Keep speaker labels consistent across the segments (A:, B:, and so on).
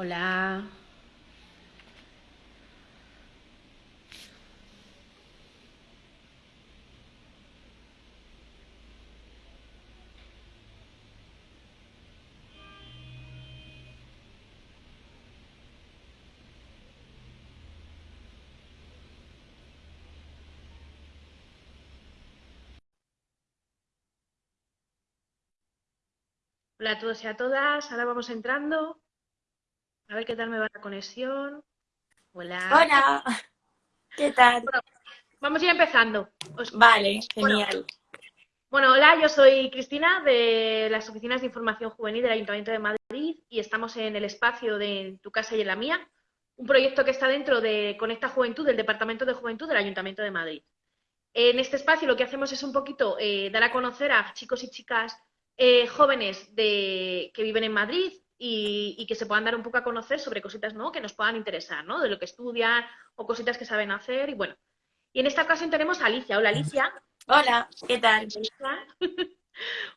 A: Hola. Hola a todos y a todas. Ahora vamos entrando. A ver qué tal me va la conexión. Hola.
B: Hola. ¿Qué tal?
A: Bueno, vamos a ir empezando.
B: Os... Vale, genial.
A: Bueno, hola, yo soy Cristina de las Oficinas de Información Juvenil del Ayuntamiento de Madrid y estamos en el espacio de Tu Casa y en la Mía, un proyecto que está dentro de Conecta Juventud, del Departamento de Juventud del Ayuntamiento de Madrid. En este espacio lo que hacemos es un poquito eh, dar a conocer a chicos y chicas eh, jóvenes de, que viven en Madrid y, y, que se puedan dar un poco a conocer sobre cositas ¿no? que nos puedan interesar, ¿no? de lo que estudian o cositas que saben hacer. Y bueno, y en esta ocasión tenemos a Alicia. Hola, Alicia.
B: Hola, ¿qué tal?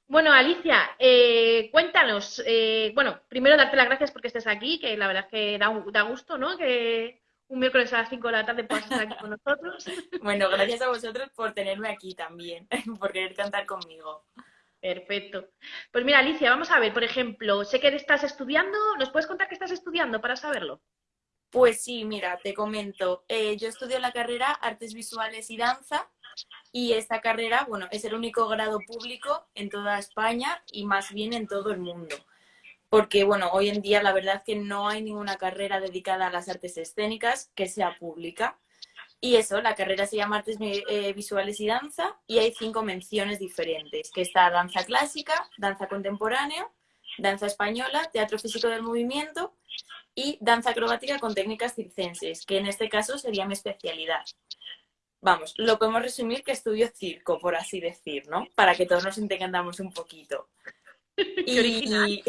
A: bueno, Alicia, eh, cuéntanos. Eh, bueno, primero darte las gracias porque estés aquí, que la verdad es que da, da gusto, ¿no? Que un miércoles a las 5 de la tarde puedas estar aquí con nosotros.
B: bueno, gracias a vosotros por tenerme aquí también, por querer cantar conmigo.
A: Perfecto. Pues mira, Alicia, vamos a ver, por ejemplo, sé que estás estudiando, ¿nos puedes contar qué estás estudiando para saberlo?
B: Pues sí, mira, te comento. Eh, yo estudio la carrera Artes Visuales y Danza y esta carrera, bueno, es el único grado público en toda España y más bien en todo el mundo. Porque, bueno, hoy en día la verdad es que no hay ninguna carrera dedicada a las artes escénicas que sea pública. Y eso, la carrera se llama Artes eh, Visuales y Danza y hay cinco menciones diferentes, que está danza clásica, danza contemporánea, danza española, teatro físico del movimiento y danza acrobática con técnicas circenses, que en este caso sería mi especialidad. Vamos, lo podemos resumir que estudio circo, por así decir, ¿no? Para que todos nos entendamos un poquito. Y,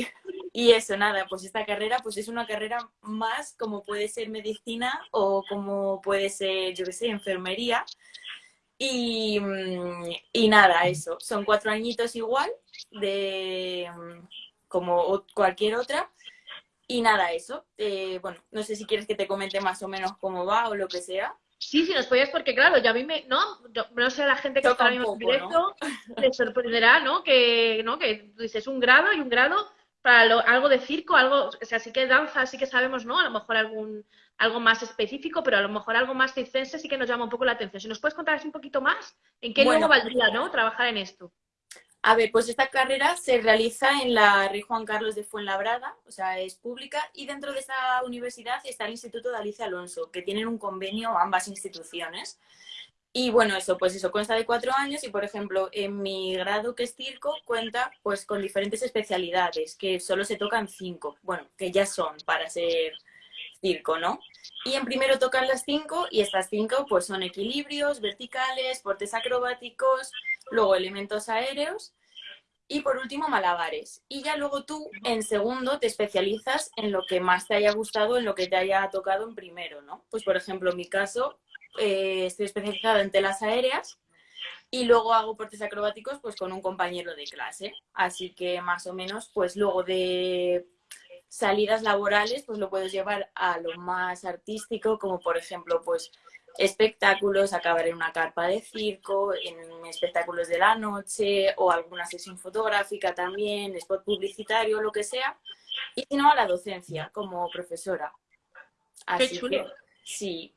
B: y, eso, nada, pues esta carrera pues es una carrera más como puede ser medicina o como puede ser, yo qué sé, enfermería. Y, y, nada, eso, son cuatro añitos igual, de como cualquier otra. Y nada, eso. Eh, bueno, no sé si quieres que te comente más o menos cómo va o lo que sea.
A: Sí, sí, nos podías, porque claro, ya a mí me, no, no sé, la gente que está en directo ¿no? sorprenderá, ¿no? Que, ¿no? Que dices un grado y un grado para lo, algo de circo, algo, o sea, sí que danza, sí que sabemos, ¿no? A lo mejor algún, algo más específico, pero a lo mejor algo más circense sí que nos llama un poco la atención. Si nos puedes contar así un poquito más, ¿en qué bueno, valdría, ¿no? Trabajar en esto.
B: A ver, pues esta carrera se realiza en la Rey Juan Carlos de Fuenlabrada, o sea, es pública, y dentro de esta universidad está el Instituto de Alicia Alonso, que tienen un convenio ambas instituciones. Y bueno, eso, pues eso consta de cuatro años y, por ejemplo, en mi grado que es circo cuenta pues con diferentes especialidades, que solo se tocan cinco, bueno, que ya son para ser circo, ¿no? Y en primero tocan las cinco y estas cinco pues son equilibrios, verticales, portes acrobáticos, luego elementos aéreos y por último malabares. Y ya luego tú en segundo te especializas en lo que más te haya gustado, en lo que te haya tocado en primero, ¿no? Pues por ejemplo en mi caso eh, estoy especializada en telas aéreas y luego hago portes acrobáticos pues con un compañero de clase. Así que más o menos pues luego de salidas laborales, pues lo puedes llevar a lo más artístico, como por ejemplo, pues espectáculos, acabar en una carpa de circo, en espectáculos de la noche o alguna sesión fotográfica también, spot publicitario, lo que sea. Y si no, a la docencia como profesora.
A: Así Qué chulo.
B: Que, sí.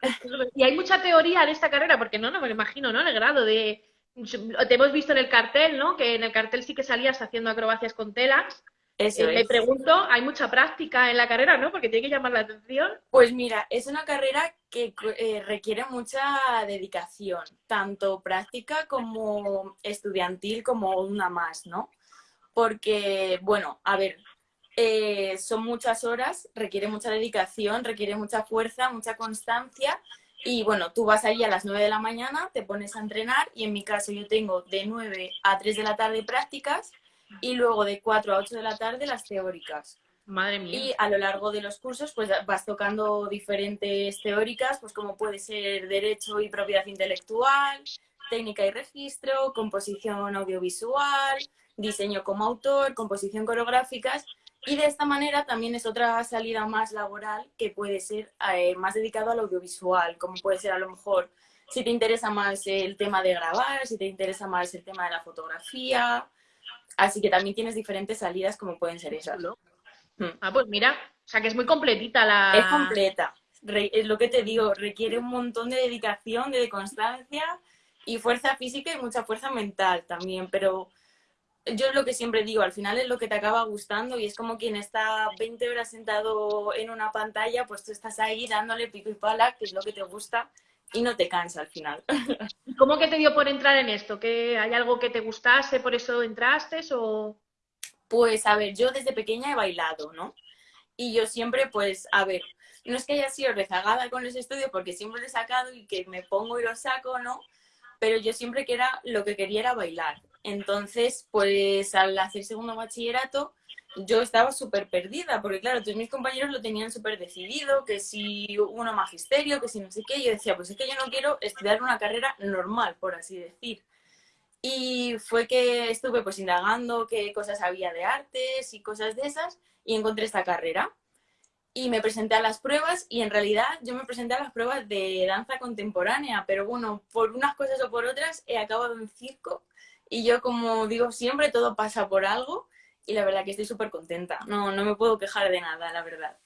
A: Y hay mucha teoría en esta carrera, porque no, no me lo imagino, ¿no? El grado de... Te hemos visto en el cartel, ¿no? Que en el cartel sí que salías haciendo acrobacias con telas.
B: Eso
A: eh, Me pregunto, hay mucha práctica en la carrera, ¿no? Porque tiene que llamar la atención.
B: Pues mira, es una carrera que eh, requiere mucha dedicación, tanto práctica como estudiantil, como una más, ¿no? Porque, bueno, a ver, eh, son muchas horas, requiere mucha dedicación, requiere mucha fuerza, mucha constancia. Y bueno, tú vas ahí a las 9 de la mañana, te pones a entrenar y en mi caso yo tengo de 9 a 3 de la tarde prácticas y luego de 4 a 8 de la tarde las teóricas.
A: Madre mía.
B: Y a lo largo de los cursos pues vas tocando diferentes teóricas, pues como puede ser Derecho y Propiedad Intelectual, Técnica y Registro, Composición Audiovisual, Diseño como autor, Composición coreográficas Y de esta manera también es otra salida más laboral que puede ser eh, más dedicado al audiovisual, como puede ser a lo mejor si te interesa más el tema de grabar, si te interesa más el tema de la fotografía. Así que también tienes diferentes salidas como pueden ser esas.
A: Hmm. Ah, pues mira, o sea que es muy completita la...
B: Es completa. es lo que te digo, requiere un montón de dedicación, de constancia y fuerza física y mucha fuerza mental también, pero yo lo que siempre digo, al final es lo que te acaba gustando y es como quien está 20 horas sentado en una pantalla, pues tú estás ahí dándole pico y pala, que es lo que te gusta y no te cansa al final.
A: ¿Cómo que te dio por entrar en esto? ¿Que hay algo que te gustase, por eso entraste o...?
B: Pues a ver, yo desde pequeña he bailado, ¿no? Y yo siempre, pues, a ver, no es que haya sido rezagada con los estudios porque siempre lo he sacado y que me pongo y lo saco, ¿no? Pero yo siempre que era, lo que quería era bailar. Entonces, pues al hacer segundo bachillerato, yo estaba súper perdida, porque claro, todos mis compañeros lo tenían súper decidido, que si uno magisterio, que si no sé qué, yo decía, pues es que yo no quiero estudiar una carrera normal, por así decir. Y fue que estuve pues indagando qué cosas había de artes y cosas de esas, y encontré esta carrera. Y me presenté a las pruebas, y en realidad yo me presenté a las pruebas de danza contemporánea, pero bueno, por unas cosas o por otras he acabado en circo, y yo como digo siempre, todo pasa por algo, y la verdad que estoy súper contenta. No, no me puedo quejar de nada, la verdad.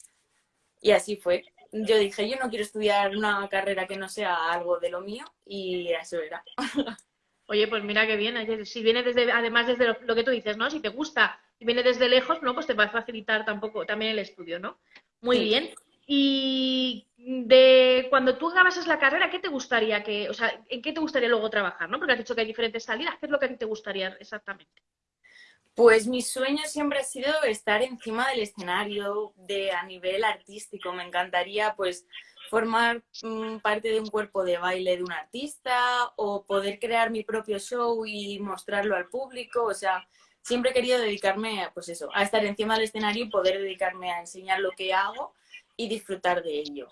B: Y así fue. Yo dije, yo no quiero estudiar una carrera que no sea algo de lo mío y eso era.
A: Oye, pues mira qué bien. Si viene desde, además desde lo, que tú dices, ¿no? Si te gusta, si viene desde lejos, ¿no? Pues te va a facilitar tampoco también el estudio, ¿no? Muy bien. Y de cuando tú acabas la carrera, ¿qué te gustaría que, o sea, en qué te gustaría luego trabajar, ¿no? Porque has dicho que hay diferentes salidas. ¿Qué es lo que a ti te gustaría exactamente?
B: Pues mi sueño siempre ha sido estar encima del escenario de a nivel artístico. Me encantaría pues formar mm, parte de un cuerpo de baile de un artista o poder crear mi propio show y mostrarlo al público. O sea, siempre he querido dedicarme pues eso, a estar encima del escenario y poder dedicarme a enseñar lo que hago y disfrutar de ello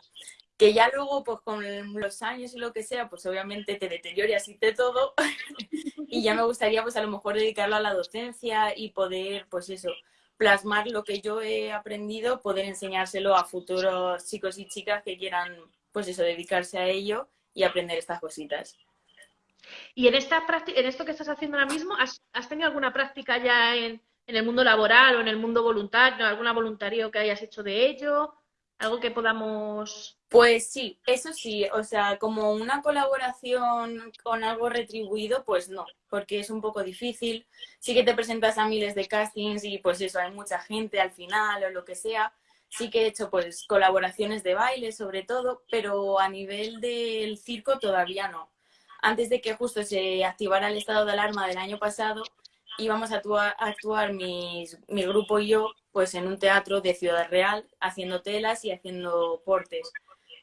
B: que ya luego, pues con los años y lo que sea, pues obviamente te deteriore así de todo y ya me gustaría pues a lo mejor dedicarlo a la docencia y poder, pues eso, plasmar lo que yo he aprendido, poder enseñárselo a futuros chicos y chicas que quieran, pues eso, dedicarse a ello y aprender estas cositas.
A: Y en, esta en esto que estás haciendo ahora mismo, ¿has, tenido alguna práctica ya en, en, el mundo laboral o en el mundo voluntario, alguna voluntario que hayas hecho de ello? ¿Algo que podamos
B: pues sí, eso sí, o sea, como una colaboración con algo retribuido, pues no, porque es un poco difícil. Sí que te presentas a miles de castings y pues eso, hay mucha gente al final o lo que sea. Sí que he hecho pues colaboraciones de baile sobre todo, pero a nivel del circo todavía no. Antes de que justo se activara el estado de alarma del año pasado, íbamos a actuar, a actuar mi grupo y yo pues en un teatro de Ciudad Real haciendo telas y haciendo portes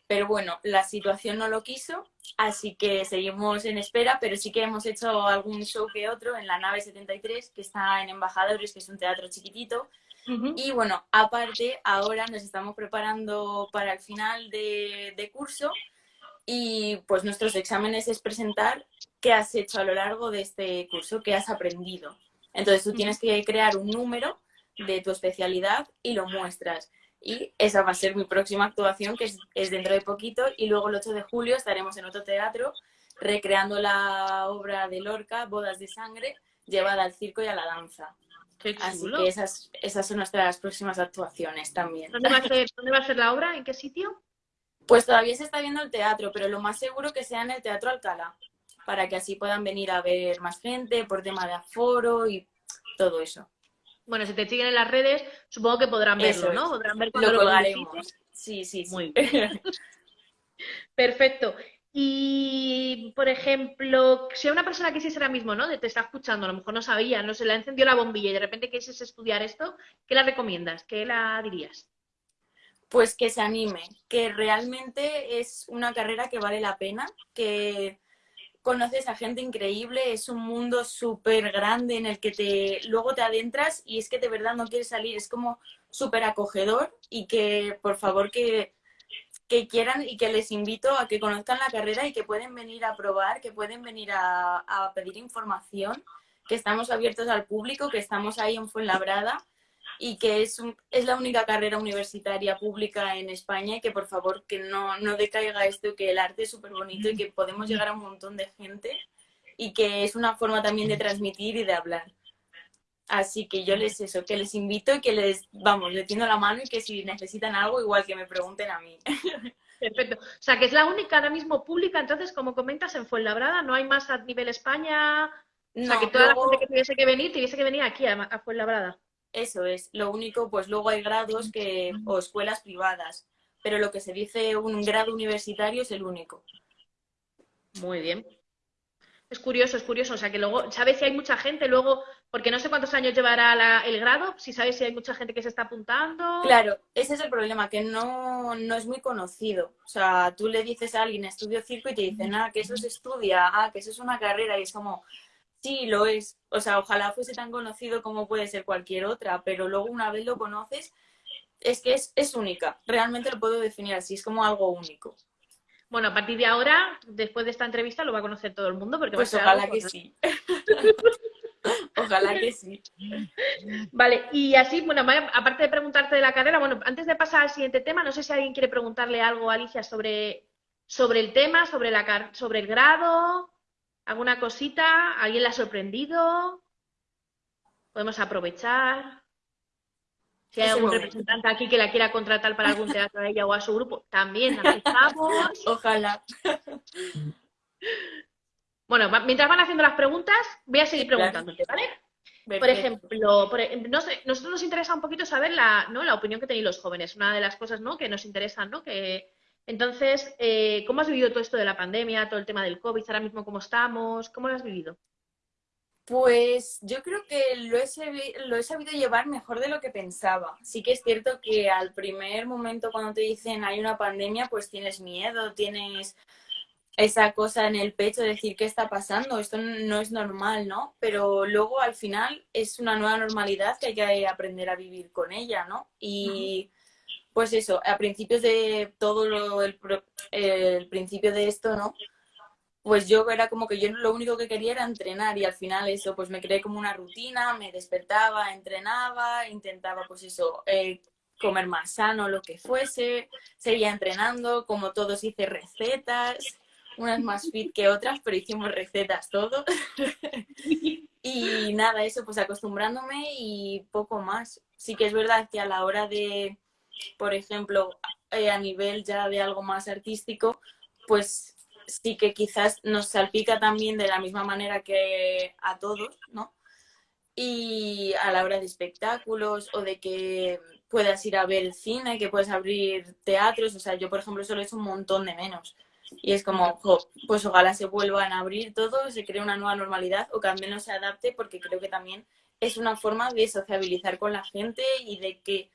B: pero bueno, la situación no lo quiso, así que seguimos en espera, pero sí que hemos hecho algún show que otro en la nave 73, que está en Embajadores, que es un teatro chiquitito. Y bueno, aparte, ahora nos estamos preparando para el final de, curso y pues nuestros exámenes es presentar qué has hecho a lo largo de este curso, qué has aprendido. Entonces tú tienes que crear un número de tu especialidad y lo muestras. Y esa va a ser mi próxima actuación, que es, dentro de poquito. Y luego el 8 de julio estaremos en otro teatro recreando la obra de Lorca, Bodas de Sangre, llevada al circo y a la danza. Así que esas, esas son nuestras próximas actuaciones también.
A: ¿Dónde va, a ser, ¿Dónde va a ser la obra? ¿En qué sitio?
B: Pues todavía se está viendo el teatro, pero lo más seguro que sea en el Teatro Alcalá, para que así puedan venir a ver más gente por tema de aforo y todo eso.
A: Bueno, si te siguen en las redes, supongo que podrán verlo, ¿no? Podrán ver
B: lo colgaremos. Sí, sí, sí.
A: Muy bien. Perfecto. Y, por ejemplo, si una persona quisiese ahora mismo, ¿no? Te está escuchando, a lo mejor no sabía, no se le encendió la bombilla y de repente quieres estudiar esto, ¿qué la recomiendas? ¿Qué la dirías?
B: Pues que se anime, que realmente es una carrera que vale la pena, que conoces a gente increíble, es un mundo súper grande en el que te, luego te adentras y es que de verdad no quieres salir, es como súper acogedor y que por favor que, que, quieran y que les invito a que conozcan la carrera y que pueden venir a probar, que pueden venir a, a pedir información, que estamos abiertos al público, que estamos ahí en Fuenlabrada y que es, es la única carrera universitaria pública en España y que por favor que no, no decaiga esto, que el arte es súper bonito y que podemos llegar a un montón de gente y que es una forma también de transmitir y de hablar. Así que yo les eso, que les invito y que les, vamos, le tiendo la mano y que si necesitan algo, igual que me pregunten a mí.
A: Perfecto. O sea, que es la única ahora mismo pública, entonces, como comentas, en Fuenlabrada, no hay más a nivel España. o sea, que toda la gente que tuviese que venir, tuviese que venir aquí a, a Fuenlabrada.
B: Eso es. Lo único, pues luego hay grados que, o escuelas privadas, pero lo que se dice un grado universitario es el único.
A: Muy bien. Es curioso, es curioso. O sea, que luego, ¿sabes si hay mucha gente luego? Porque no sé cuántos años llevará el grado, si sabes si hay mucha gente que se está apuntando.
B: Claro, ese es el problema, que no, no es muy conocido. O sea, tú le dices a alguien, estudio circo, y te dicen, ah, que eso se estudia, ah, que eso es una carrera, y es como, sí, lo es. O sea, ojalá fuese tan conocido como puede ser cualquier otra, pero luego una vez lo conoces, es que es, es única. Realmente lo puedo definir así, es como algo único.
A: Bueno, a partir de ahora, después de esta entrevista, lo va a conocer todo el mundo. Porque
B: pues
A: ojalá
B: que sí. ojalá que sí.
A: Vale, y así, bueno, aparte de preguntarte de la carrera, bueno, antes de pasar al siguiente tema, no sé si alguien quiere preguntarle algo a Alicia sobre, sobre el tema, sobre, la, sobre el grado, alguna cosita, alguien la ha sorprendido. Podemos aprovechar. Si hay algún representante aquí que la quiera contratar para algún teatro a ella o a su grupo, también aceptamos.
B: Ojalá.
A: Bueno, mientras van haciendo las preguntas, voy a seguir preguntándote, ¿vale? Por ejemplo, no sé, nosotros nos interesa un poquito saber la, ¿no? la opinión que tenéis los jóvenes. Una de las cosas ¿no? que nos interesan, ¿no? Que, entonces, eh, ¿cómo has vivido todo esto de la pandemia, todo el tema del COVID, ahora mismo cómo estamos? ¿Cómo lo has vivido?
B: Pues yo creo que lo he, lo he sabido llevar mejor de lo que pensaba. Sí que es cierto que al primer momento cuando te dicen hay una pandemia, pues tienes miedo, tienes esa cosa en el pecho de decir qué está pasando, esto no es normal, ¿no? Pero luego al final es una nueva normalidad que hay que aprender a vivir con ella, ¿no? Y pues eso, a principios de todo lo, el, principio de esto, ¿no? pues yo era como que yo lo único que quería era entrenar y al final eso, pues me creé como una rutina, me despertaba, entrenaba, intentaba pues eso, eh, comer más sano, lo que fuese, seguía entrenando, como todos hice recetas, unas más fit que otras, pero hicimos recetas todos. y nada, eso pues acostumbrándome y poco más. Sí que es verdad que a la hora de, por ejemplo, eh, a nivel ya de algo más artístico, pues sí que quizás nos salpica también de la misma manera que a todos, ¿no? Y a la hora de espectáculos o de que puedas ir a ver cine, que puedes abrir teatros, o sea, yo por ejemplo solo he hecho un montón de menos. Y es como, pues ojalá se vuelvan a abrir todo, se cree una nueva normalidad o que al menos se adapte porque creo que también es una forma de sociabilizar con la gente y de que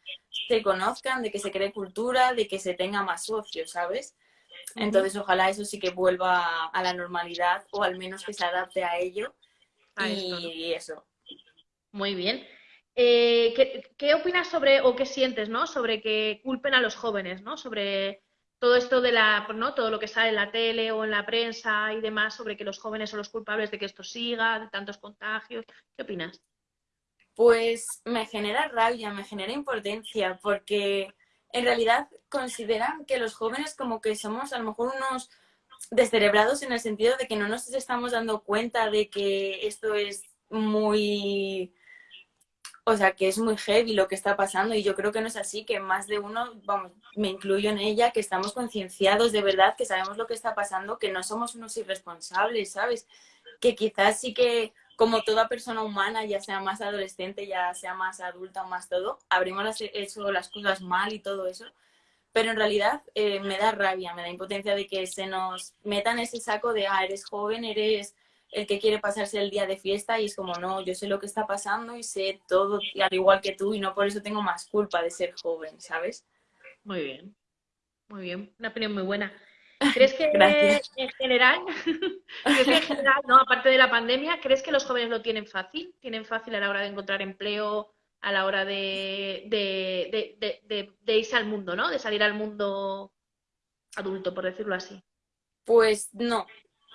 B: se conozcan, de que se cree cultura, de que se tenga más socios, ¿sabes? Entonces, ojalá eso sí que vuelva a la normalidad o al menos que se adapte a ello. y eso.
A: Muy bien. Eh, ¿qué, opinas sobre o qué sientes, ¿no? Sobre que culpen a los jóvenes, ¿no? Sobre todo esto de la, ¿no? Todo lo que sale en la tele o en la prensa y demás sobre que los jóvenes son los culpables de que esto siga, de tantos contagios. ¿Qué opinas?
B: Pues me genera rabia, me genera impotencia, porque en realidad consideran que los jóvenes como que somos a lo mejor unos descerebrados en el sentido de que no nos estamos dando cuenta de que esto es muy o sea, que es muy heavy lo que está pasando y yo creo que no es así, que más de uno, vamos, me incluyo en ella, que estamos concienciados de verdad, que sabemos lo que está pasando, que no somos unos irresponsables, ¿sabes? Que quizás sí que como toda persona humana, ya sea más adolescente, ya sea más adulta o más todo, habremos hecho las cosas mal y todo eso. Pero en realidad eh, me da rabia, me da impotencia de que se nos metan ese saco de, ah, eres joven, eres el que quiere pasarse el día de fiesta y es como, no, yo sé lo que está pasando y sé todo al igual que tú y no por eso tengo más culpa de ser joven, ¿sabes?
A: Muy bien, muy bien, una opinión muy buena. ¿Crees que en general, ¿crees que en general, no, aparte de la pandemia, crees que los jóvenes lo tienen fácil? ¿Tienen fácil a la hora de encontrar empleo, a la hora de, de, irse al mundo, ¿no? De salir al mundo adulto, por decirlo así.
B: Pues no,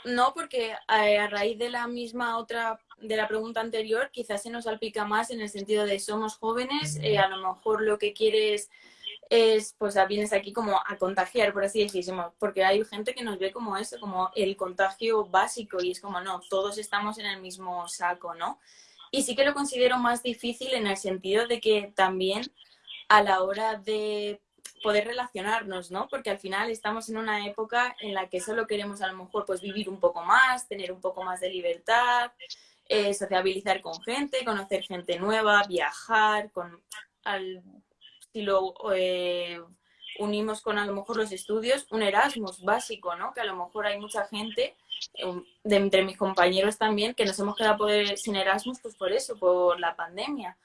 B: no, porque a, raíz de la misma otra de la pregunta anterior, quizás se nos salpica más en el sentido de somos jóvenes, eh, a lo mejor lo que quieres es, pues vienes aquí como a contagiar, por así decirlo, porque hay gente que nos ve como eso, como el contagio básico y es como, no, todos estamos en el mismo saco, ¿no? Y sí que lo considero más difícil en el sentido de que también a la hora de poder relacionarnos, ¿no? Porque al final estamos en una época en la que solo queremos a lo mejor pues vivir un poco más, tener un poco más de libertad, eh, sociabilizar con gente, conocer gente nueva, viajar, con si lo eh, unimos con a lo mejor los estudios, un Erasmus básico, ¿no? Que a lo mejor hay mucha gente, um, de entre mis compañeros también, que nos hemos quedado sin Erasmus pues por eso, por la pandemia.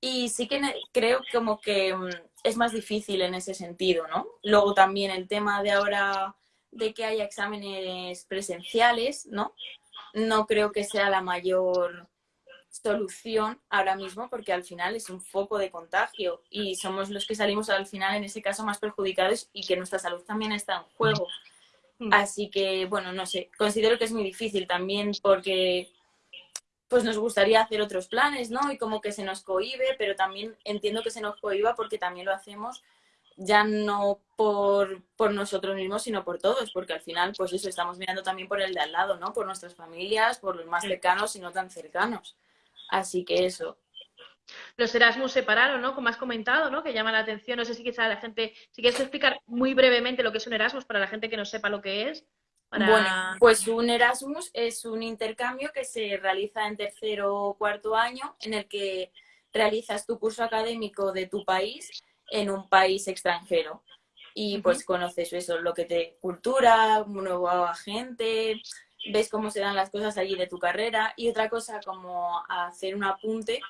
B: Y sí que creo como que mm, es más difícil en ese sentido, ¿no? Luego también el tema de ahora de que haya exámenes presenciales, ¿no? No creo que sea la mayor solución ahora mismo porque al final es un foco de contagio y somos los que salimos al final en ese caso más perjudicados y que nuestra salud también está en juego. Mm. Así que, bueno, no sé, considero que es muy difícil también porque pues nos gustaría hacer otros planes, ¿no? Y como que se nos cohibe, pero también entiendo que se nos cohiba porque también lo hacemos ya no por, nosotros mismos, sino por todos, porque al final, pues eso, estamos mirando también por el de al lado, ¿no? Por nuestras familias, por los más cercanos y no tan cercanos. Así que eso.
A: Los Erasmus separaron, ¿no? Como has comentado, ¿no? Que llama la atención. No sé si quizá la gente, si quieres explicar muy brevemente lo que es un Erasmus para la gente que no sepa lo que es.
B: Bueno, pues un Erasmus es un intercambio que se realiza en tercero o cuarto año en el que realizas tu curso académico de tu país en un país extranjero. Y pues conoces eso, lo que te cultura, nueva gente, ves cómo se dan las cosas allí de tu carrera. Y otra cosa como hacer un apunte,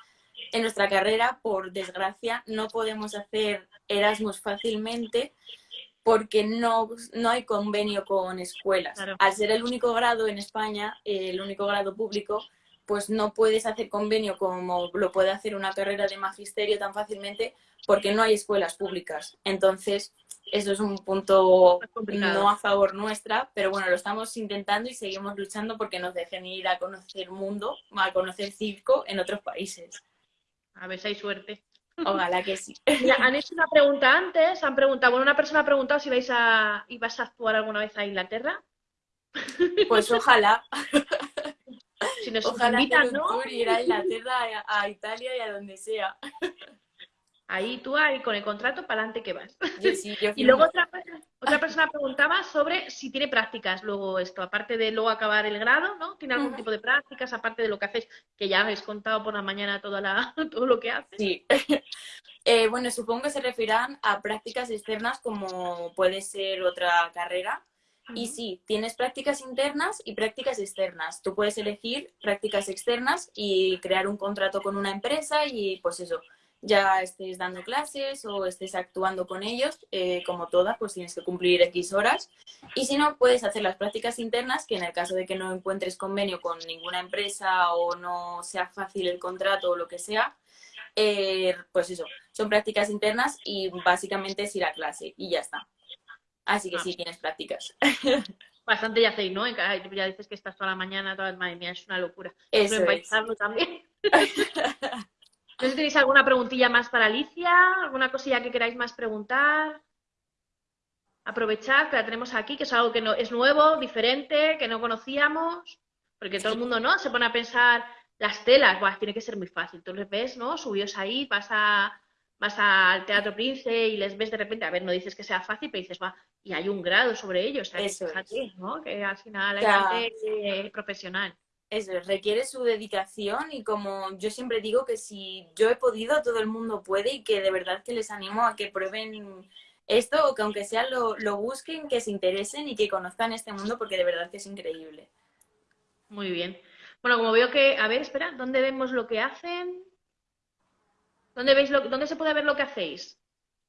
B: en nuestra carrera, por desgracia, no podemos hacer Erasmus fácilmente porque no, no hay convenio con escuelas. Al ser el único grado en España, el único grado público, pues no puedes hacer convenio como lo puede hacer una carrera de magisterio tan fácilmente porque no hay escuelas públicas. Entonces, eso es un punto no a favor nuestra, pero bueno, lo estamos intentando y seguimos luchando porque nos dejen ir a conocer mundo, a conocer circo en otros países.
A: A ver si hay suerte.
B: Ojalá que sí.
A: han hecho una pregunta antes, han preguntado, bueno, una persona ha preguntado si vais a, ibas a actuar alguna vez a Inglaterra.
B: Pues ojalá.
A: Si nos ojalá invitan, ¿no?
B: ir a Inglaterra, a, Italia y a donde sea.
A: Ahí tú ahí con el contrato para adelante que vas.
B: sí, yo
A: y luego otra, otra persona preguntaba sobre si tiene prácticas luego esto, aparte de luego acabar el grado, ¿no? ¿Tiene algún tipo de prácticas aparte de lo que hacéis? Que ya habéis contado por la mañana toda la, todo lo que haces.
B: Sí. Eh, bueno, supongo que se referirán a prácticas externas como puede ser otra carrera. Y sí, tienes prácticas internas y prácticas externas. Tú puedes elegir prácticas externas y crear un contrato con una empresa y pues eso, ya estés dando clases o estés actuando con ellos, eh, como todas, pues tienes que cumplir X horas. Y si no, puedes hacer las prácticas internas, que en el caso de que no encuentres convenio con ninguna empresa o no sea fácil el contrato o lo que sea, eh, pues eso, son prácticas internas y básicamente es ir a clase y ya está. Así que ah. sí tienes prácticas.
A: Bastante ya hacéis, ¿no? Ya dices que estás toda la mañana, toda, madre mía, es una locura.
B: Eso es.
A: también. No sé si tenéis alguna preguntilla más para Alicia, alguna cosilla que queráis más preguntar. Aprovechad que la tenemos aquí, que es algo que no, es nuevo, diferente, que no conocíamos, porque todo el mundo no se pone a pensar las telas, Buah, tiene que ser muy fácil. Tú les ves, ¿no? Subidos ahí, vas a vas al Teatro Prince y les ves de repente, a ver, no dices que sea fácil, pero dices, va, y hay un grado sobre ellos,
B: Eso
A: ¿no? Que al final hay gente profesional.
B: Eso, requiere su dedicación y como yo siempre digo que si yo he podido, todo el mundo puede y que de verdad que les animo a que prueben esto o que aunque sea lo, lo busquen, que se interesen y que conozcan este mundo porque de verdad que es increíble.
A: Muy bien. Bueno, como veo que, a ver, espera, ¿dónde vemos lo que hacen? ¿Dónde veis lo, dónde se puede ver lo que hacéis?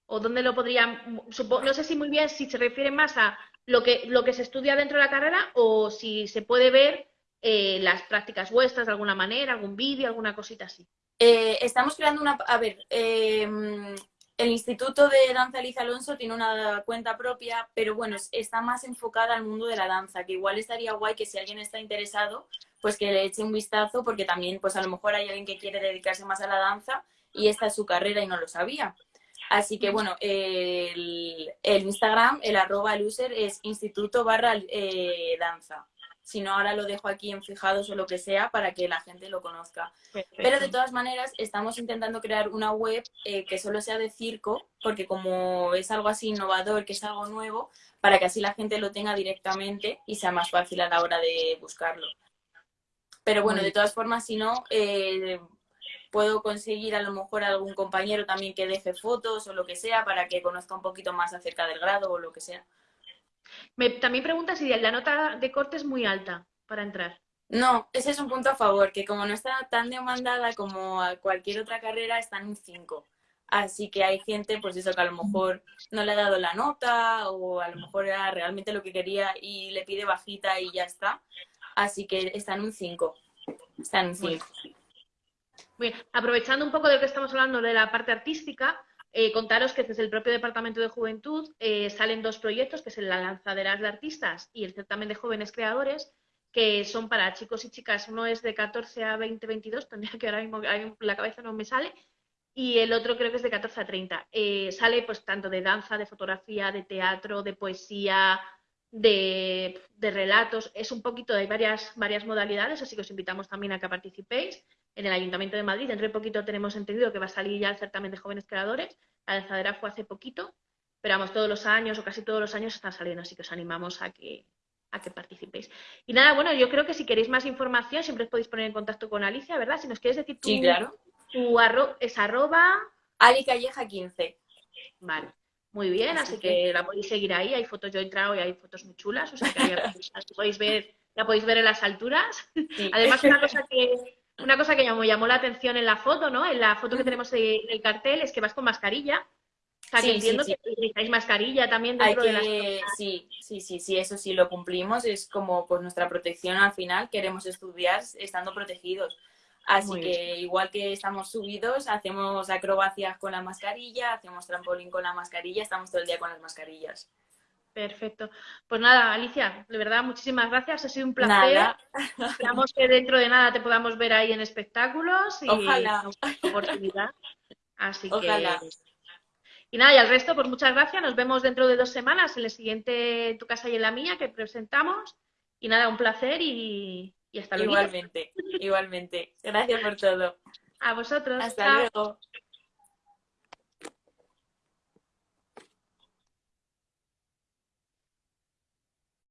A: O dónde lo podrían, no sé si muy bien si se refiere más a lo que, lo que se estudia dentro de la carrera o si se puede ver eh, las prácticas vuestras de alguna manera, algún vídeo, alguna cosita así?
B: Eh, estamos creando una... A ver, em, el Instituto de Danza Liza Alonso tiene una cuenta propia, pero bueno, está más enfocada al mundo de la danza, que igual estaría guay que si alguien está interesado, pues que le eche un vistazo porque también pues a lo mejor hay alguien que quiere dedicarse más a la danza y esta es su carrera y no lo sabía. Así que bueno, el, Instagram, el arroba el user es instituto barra eh, danza. Si no, ahora lo dejo aquí en fijados o lo que sea para que la gente lo conozca. Pero de todas maneras, estamos intentando crear una web eh, que solo sea de circo, porque como es algo así innovador, que es algo nuevo, para que así la gente lo tenga directamente y sea más fácil a la hora de buscarlo. Pero bueno, de todas formas, si no, eh, puedo conseguir a lo mejor algún compañero también que deje fotos o lo que sea para que conozca un poquito más acerca del grado o lo que sea.
A: Me, también pregunta si la nota de corte es muy alta para entrar.
B: No, ese es un punto a favor, que como no está tan demandada como a cualquier otra carrera, está en un 5. Así que hay gente, pues eso, que a lo mejor no le ha dado la nota o a lo mejor era realmente lo que quería y le pide bajita y ya está. Así que está en un 5. Está en un 5.
A: Bien, aprovechando un poco de lo que estamos hablando de la parte artística, eh, contaros que desde el propio Departamento de Juventud eh, salen dos proyectos, que es la Lanzaderas de Artistas y el Certamen de Jóvenes Creadores, que son para chicos y chicas. Uno es de 14 a 20, 22, tendría que ahora mismo la cabeza no me sale, y el otro creo que es de 14 a 30. Eh, sale pues tanto de danza, de fotografía, de teatro, de poesía, de, relatos. Es un poquito, hay varias, varias modalidades, así que os invitamos también a que participéis. En el Ayuntamiento de Madrid, dentro de poquito tenemos entendido que va a salir ya el certamen de jóvenes creadores. La lanzadera fue hace poquito, pero vamos, todos los años o casi todos los años están saliendo, así que os animamos a que, a que participéis. Y nada, bueno, yo creo que si queréis más información siempre os podéis poner en contacto con Alicia, ¿verdad? Si nos quieres decir tu,
B: sí, claro.
A: tu es arroba...
B: Ali Calleja 15.
A: Vale. Muy bien, así, que... la podéis seguir ahí. Hay fotos, yo he entrado y hay fotos muy chulas, o sea que ahí podéis ver, la podéis ver en las alturas. Además, una cosa que una cosa que llamó, llamó la atención en la foto, ¿no? En la foto que tenemos en el cartel es que vas con mascarilla. O sea, que entiendo que utilizáis mascarilla también dentro de las...
B: Sí, sí, sí, sí, eso sí lo cumplimos. Es como pues nuestra protección al final. Queremos estudiar estando protegidos. Así que igual que estamos subidos, hacemos acrobacias con la mascarilla, hacemos trampolín con la mascarilla, estamos todo el día con las mascarillas.
A: Perfecto. Pues nada, Alicia, de verdad, muchísimas gracias. Ha sido un placer. Esperamos que dentro de nada te podamos ver ahí en espectáculos y
B: Ojalá.
A: oportunidad. Así
B: Ojalá.
A: que. Y nada, y al resto, pues muchas gracias. Nos vemos dentro de dos semanas en el siguiente Tu casa y en la mía que presentamos. Y nada, un placer y, y hasta luego.
B: Igualmente, igualmente. Gracias por todo.
A: A vosotros.
B: Hasta luego.